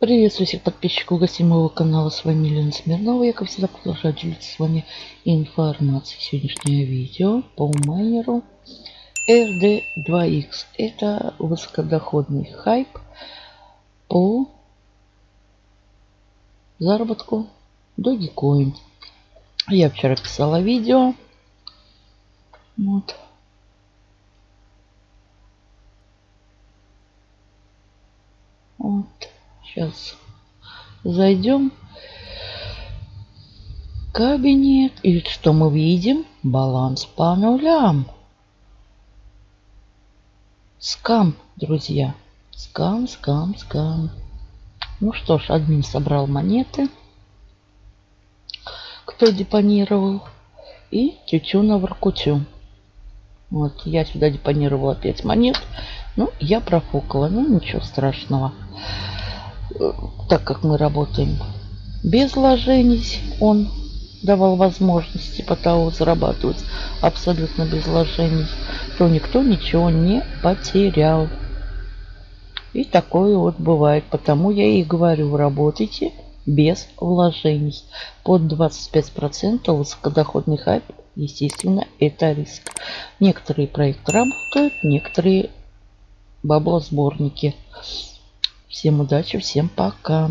Приветствую всех подписчиков гостей моего канала. С вами Елена Смирнова. Я, как всегда, продолжаю делиться с вами информацией. Сегодняшнее видео по майнеру RD2X. Это высокодоходный хайп по заработку Dogecoin. Я вчера писала видео. Вот. Сейчас зайдем. Кабинет. И что мы видим? Баланс по нулям. Скам, друзья. Скам, скам, скам. Ну что ж, админ собрал монеты. Кто депонировал. И тютюна в ракутю. Вот, я сюда депонировала 5 монет. Ну, я профукала. Ну, ничего страшного так как мы работаем без вложений, он давал возможности по того зарабатывать абсолютно без вложений, то никто ничего не потерял. И такое вот бывает. Потому я и говорю, работайте без вложений. Под 25% высокодоходный хайп, естественно, это риск. Некоторые проекты работают, некоторые баблосборники. Всем удачи, всем пока.